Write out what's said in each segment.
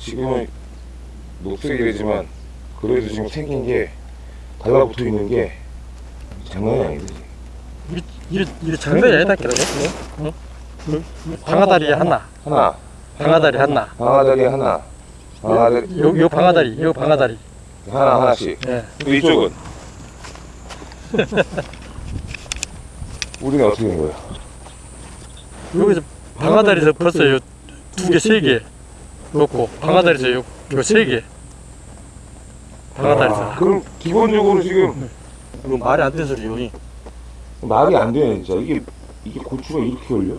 지금은 녹색이지만 그래도 지금 생긴 게 달라붙어 있는 게 장난이 아니지. 이게 이게 이게 장난이 아니다 그러네. 응? 응? 방아다리 하나, 하나, 방아다리 하나. 방아다리 하나, 방아다리 요, 요 방아다리, 요 방아다리. 하나 하나씩. 예. 또 이쪽은 우리는 어떻게 된 거야? 여기서 방아다리에서 벌써 요두 개, 세개 놓고 방아다리에서 요, 요세 개. 방아다리에서. 아, 그럼 기본적으로 지금 이거 말이 안 되는 소리요. 이. 말이 안 되네 진짜 이게 이게 고추가 이렇게 걸려?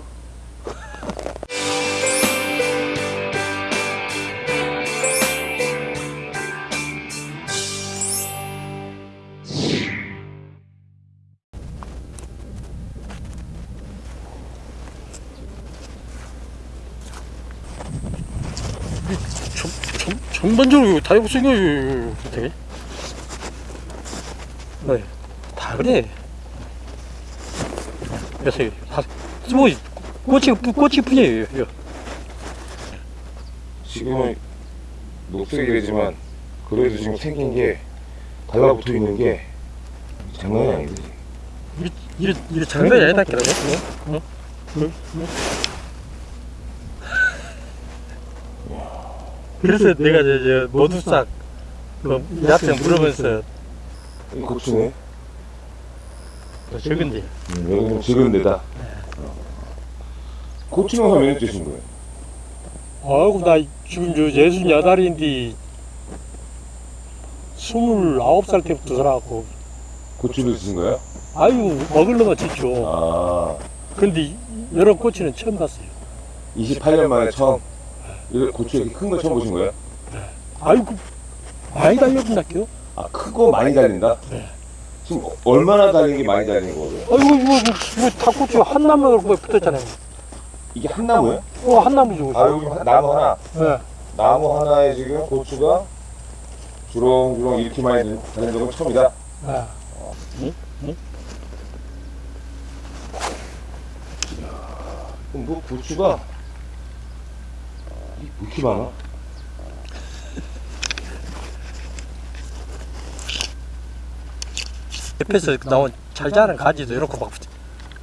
전, 전반적으로 다 이거 생겨요. 되게. 네. 다 그래. 그래서 다, 뭐, 꽃이, 꽃이. 이거. 지금은 녹색이지만 그래도 지금 생긴 게 달라붙어 있는 게 장난이 아니지. 이게, 이게 장난이 아니다, 그러네. 응? 응? 응? 그래서 내가 저, 저 모두싹 그 약생 물으면서 이 고추네. 적은데 음, 여기는 지금 데다. 어. 고추 농사 몇년 뜨신 거예요? 아이고 나 지금 저 예순 여덟인데 스물아홉 살 때부터 살아갖고 고추를 드신 거예요? 아유 먹을려면 짓죠 아, 근데 이런 꼬치는 처음 봤어요 28년 만에 처음 이 고추 이렇게 큰 거 처음 보신 거예요? 아이고 많이 달려본다게요 아, 크고 많이 달린다? 네. 지금 얼마나 달린 게 많이 달린 거예요? 아이고 이거 이거 닭꼬치 한 나무가 붙었잖아요 이게 한 나무예요? 어 한 나무죠 아, 여기 하- 나무 하나. 네. 나무 하나에 지금 고추가 주렁주렁 이렇게 많이 달린 적은 처음이다. 네. 그럼 뭐 고추가 이- 이렇게 많아? 옆에서 나온 잘 자란 가지도 이렇게 막.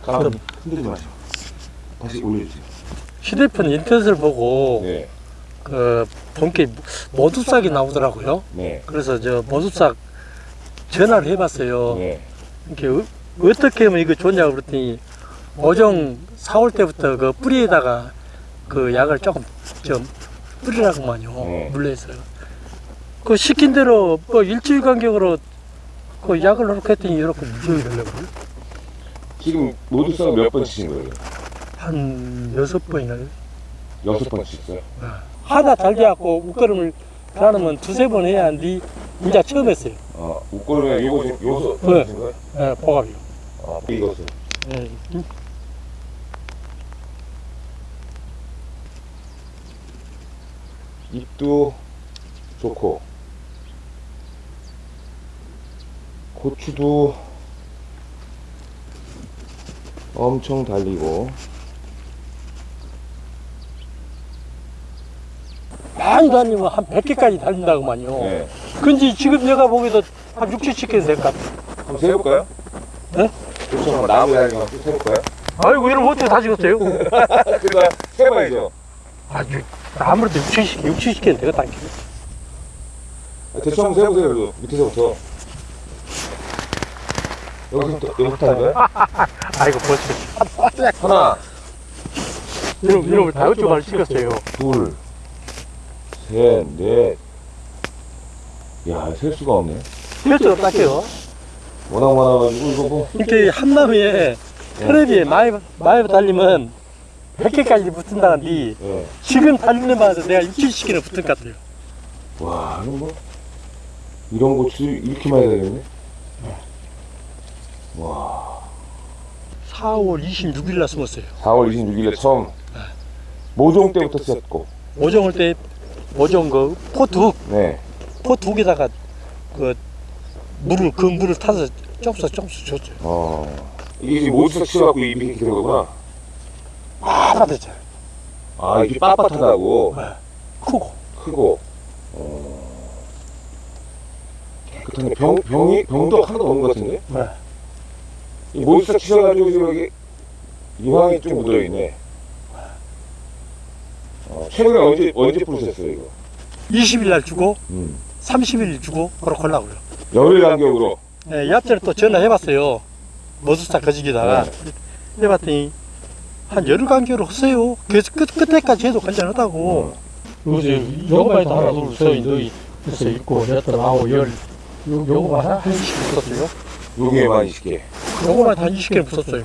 그럼 흔들지 마시고 다시 올려주세요. 휴대폰 인터넷을 보고 네, 그 본게 모두싹이 나오더라고요. 네, 그래서 저 모두싹 전화를 해봤어요. 네. 이렇게 어, 어떻게 하면 이거 좋냐고 그랬더니 오정 4월 때부터 그 뿌리에다가 그 약을 조금 좀 뿌리라고만요. 네. 물려서. 그 시킨 대로 뭐 일주일 간격으로 그 약을 넣고 했더니 이렇게 무지하게 되려고 지금 모두 썰몇번 치신 거예요? 한 여섯 번이나 여섯 번 치셨어요? 하나 잘 돼갖고 웃걸음을 가려면 두세 번 해야 한디 이제 처음 했어요. 아, 웃고르면 요거 요소 네. 예, 보갑이요. 아, 이것을. 예. 잎도 좋고 고추도 엄청 달리고 많이 다니면 한 100개까지 달린다고만요. 네. 근데 지금 내가 보기에도 한 6, 70개 될 것 같아. 한번 세볼까요? 네? 고추 한번 나무 달린 거 한번 세볼까요? 아이고, 이런 어떻게 다 찍었어요? 그러니까 세봐야죠 아주, 아무래도 6, 70개, 6, 70개는 되겠다. 대충 한번 세보세요 그래도 밑에서부터 여기서부터 여기부터 하는 거예요? 아이고, 벌써. 하나 이런, 이런 걸다 어쩌고 찍었어요. 둘, 셋, 넷. 야, 셀 수가 없네. 실수 없다게요. 워낙 많아가지고 이거 뭐. 이렇게 한 나무에 테레비에 많이, 많이 달리면 100개까지 붙은다는데 예. 지금 달리는 바에서 내가 6, 70개는 붙은 것 같아요. 와, 이거 뭐. 이런 고추 이렇게 많이 달렸네. 와. 4월 26일 날 숨었어요. 4월 26일에 처음. 모종 때부터 쓰였고. 오정을 때, 오정 그 포두, 네. 포두 개다가 그 물을, 그 물을 타서 조금씩 조금씩 줬어요. 어. 이게 모두 섞여갖고 잎이 이렇게 된 거구나. 아, 됐죠. 아, 이게 빳빳하다고. 크고. 크고 어, 깨끗하네. 병 병이 병도 하나도 없는 것 같은데? 네. 이 몬스터 치셔가지고 지금 여기 유황이 좀 묻어 있네. 어, 최근에 언제 언제 뿌리셨어요 이거? 20일 날 주고 음. 30일 주고 그렇게 하려고요. 열흘 간격으로. 네, 이 앞전에 또 전화해봤어요. 머스타 거지기다가 네. 해봤더니 한 열흘 간격으로 하세요. 그래서 끝, 끝에까지 해도 괜찮다고. 요새 요거만 하나 둘셋 너희 글쎄 있고 여덟 아홉 열 요, 요거만 한 20개 붙었어요. 여기에만 20개. 요거만 한 20개 붙었어요.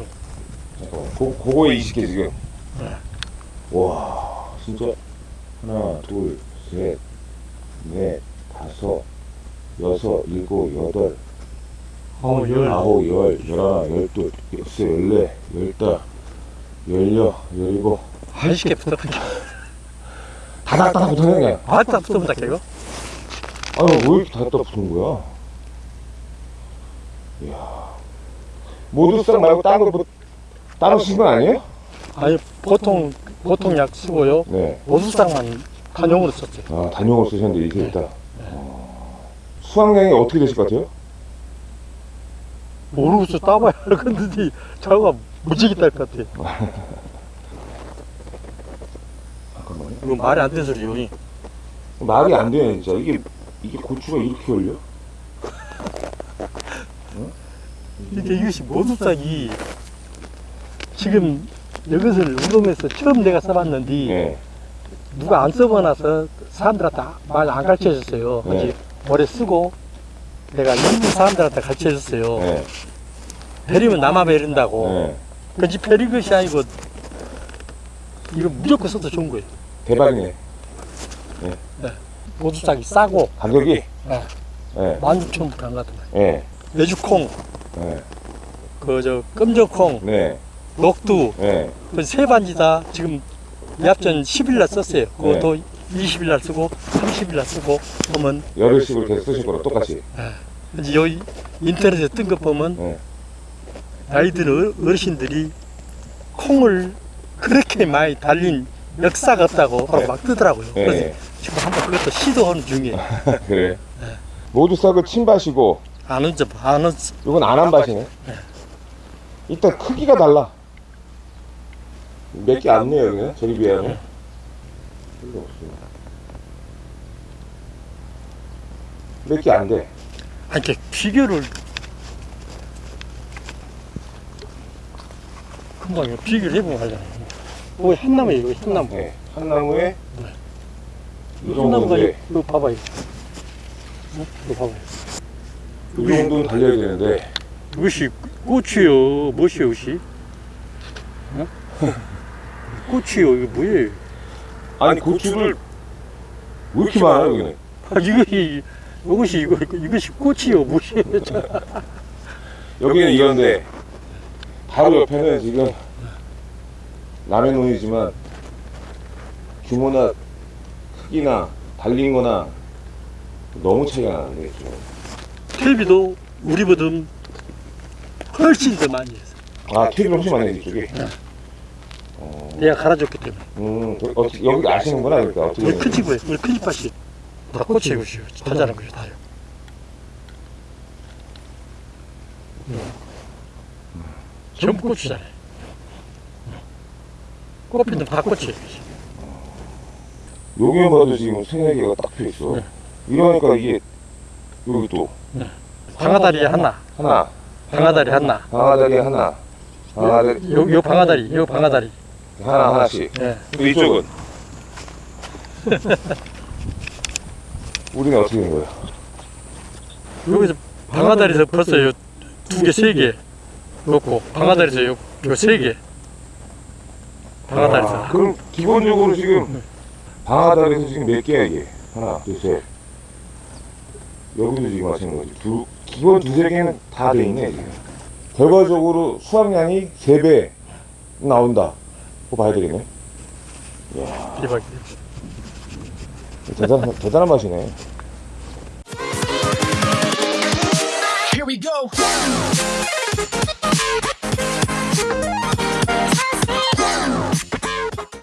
잠깐만. 고, 그거에 20개 지금. 네. 와, 진짜. 하나, 둘, 셋, 넷, 다섯, 여섯, 일곱, 여덟, 아홉 열 아홉, 열, 열하나, 열둘, 열세, 열네, 열다, 열일곱. 한 20개 붙었거든요. 다닥다닥 붙어네, 그냥. 아따 붙으면 다 이거. 아유, 왜 이렇게 다닥다닥 붙은 거야? 이야. 모두싹 말고 딴 거, 뭐, 따로 쓴건 아니에요? 아니 보통 보통 약 쓰고요. 네. 모수상만 간용으로 썼어요. 아, 단용을 쓰셨는데 이렇게 있다. 어, 수확량이 어떻게 되실 것 같아요? 모르고서 따봐야 하겠는데 자가 무지개 딸 것 같아. 잠깐만요. 이거 말이 안 되는 소리요. 말이 안 되네, 진짜. 이게, 이게 고추가 이렇게 열려? 이게 이것이 모수상이 지금 이것을 우동에서 처음 내가 써봤는데 네. 누가 안 써봐놔서 사람들한테 말 안 가르쳐 줬어요. 네. 이제 오래 쓰고 내가 일부 사람들한테 가르쳐 줬어요. 네. 베리면 남아 베린다고. 네. 그지 베리 것이 아니고 이거 무조건 써도 좋은 거예요. 대박이네. 싸고 가격이? 네. 네. 16,000원 한것 같은 거예요. 네. 메주콩, 네. 그저 끔저콩, 네. 녹두 네. 그세 반지 다 지금 yap전 10일 날 썼어요. 그것도 20일 날 쓰고 30일 날 쓰고 보면 열흘씩을 계속 쓰실 거랑 똑같이. 이제 여기 인터넷에 뜬 거 보면 네. 아이들 어- 어르신들이 콩을 그렇게 많이 달린 역사가 없다고 바로 막 뜨더라고요. 그래서 네. 지금 한번 그것도 시도하는 중이에요. 그래. 모두 싹을 침밭이고, 아는 점, 아는 이건 안한 밭이네. 일단 크기가 달라. 몇 개 안 내요, 그냥. 저리 비하면. 별로 없습니다. 몇 개 안 돼. 아니 이렇게 비교를 이거 비교를 해보면 알잖아요. 뭐 한나무에 이거 한나무. 네. 한 나무에 이 한나무가 정도인데, 이거 봐봐요. 어? 이거 봐봐요. 이 정도는 달려야 되는데, 이것이 꽃이요. 무엇이요, 이것이? 어? 꽃이요. 이거 뭐예요? 아니, 고추를 왜 이렇게 많아요, 여기는? 아, 이것이 이것이 이거 이것이 꽃이요. 무엇이에요? 여기는 이건데 바로 옆에는 지금 남의 논이지만 규모나 크기나 달린 거나 너무 차이가 나는데 좀. 텔비도 우리보다 훨씬 더 많이 했어. 아 케이블 훨씬 많이 이쪽에 어, 내가 갈아줬기 때문에. 음, 그, 어떻게, 여기 아시는구나 그러니까 어떻게 우리 큰 집에 우리 큰 집밭이 다 꽃이 이것이요. 다 자란 것이 다요. 전부 꽃이잖아요. 꽃피는 다 꽃이에요. 여기만 봐도 지금 세네 개가 딱펴 있어 네. 이러니까 이게 여기 또 방아다리 하나, 하나 방아다리 하나. 방아다리 하나 방아다리 요, 요 방아다리, 요 방아다리. 하나 하나씩 예. 또 이쪽은 우리는 어떻게 된 거야? 여기서 방아다리에서 벌써 요두 개, 세 개 놓고 방아다리에서 요, 요세 개. 방아다리에서. 아, 그럼 기본적으로 지금 방아다리에서 지금 몇 개야 이게? 하나, 둘, 셋. 여기도 지금 하시는 거지. 두, 기본 두세 개는 다 돼 있네 지금. 결과적으로 수확량이 세 배 나온다. 그거 봐야 되겠네. 대박이에요. 대단 대단한 맛이네. Here we go.